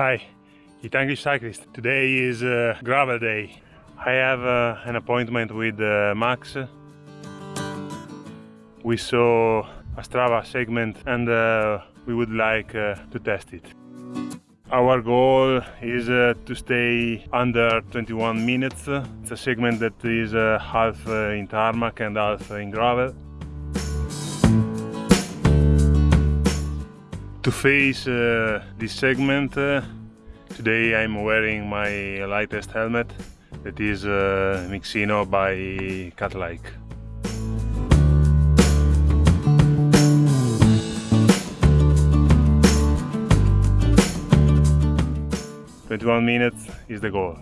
Hi, Italian Cyclist. Today is uh, gravel day. I have uh, an appointment with uh, Max. We saw a Strava segment and uh, we would like uh, to test it. Our goal is uh, to stay under 21 minutes. It's a segment that is half in tarmac and half in gravel. To face uh, this segment, uh, today I'm wearing my lightest helmet that is uh, Mixino by Catlike. Twenty-one minutes is the goal.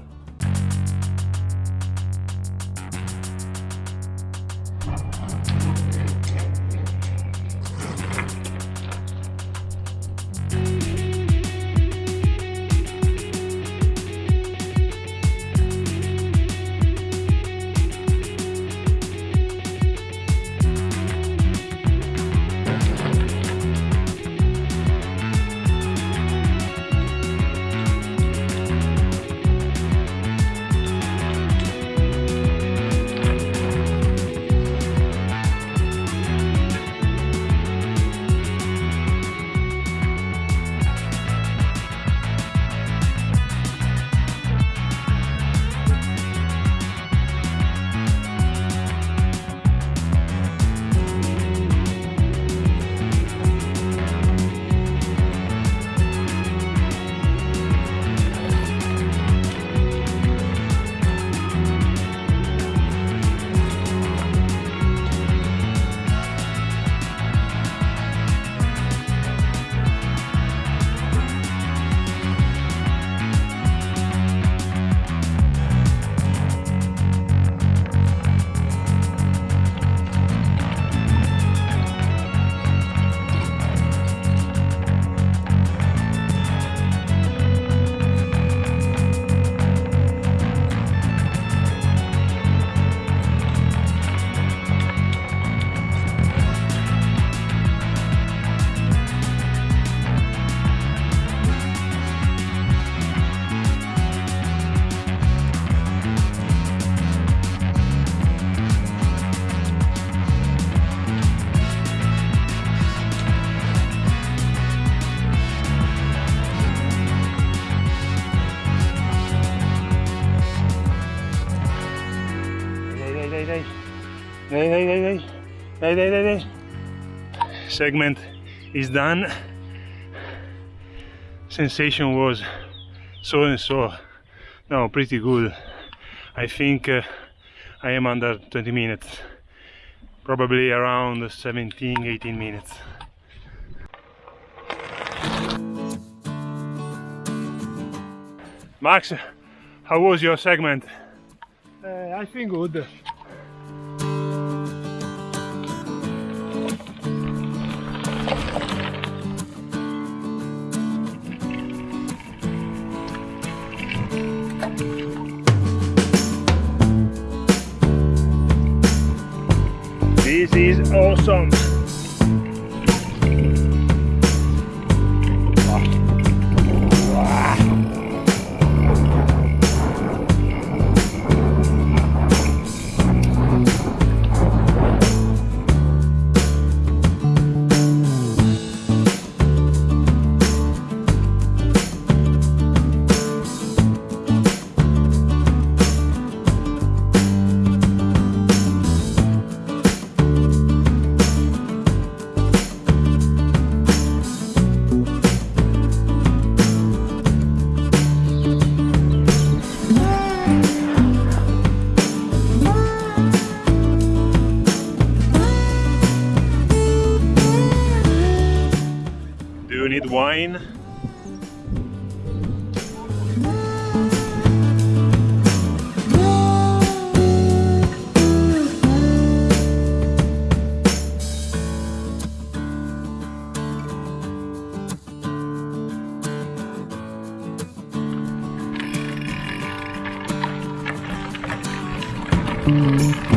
Hey! Hey! Hey! Hey! Hey! Hey! Segment is done. Sensation was so and so. No, pretty good. I think uh, I am under 20 minutes. Probably around 17, 18 minutes. Max, how was your segment? Uh, I think good. This is awesome. wine. Mm-hmm.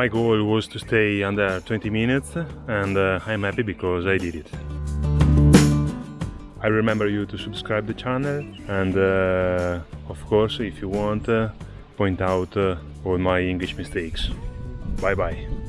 My goal was to stay under 20 minutes and uh, I'm happy because I did it. I remember you to subscribe the channel and uh, of course if you want uh, point out uh, all my English mistakes. Bye bye.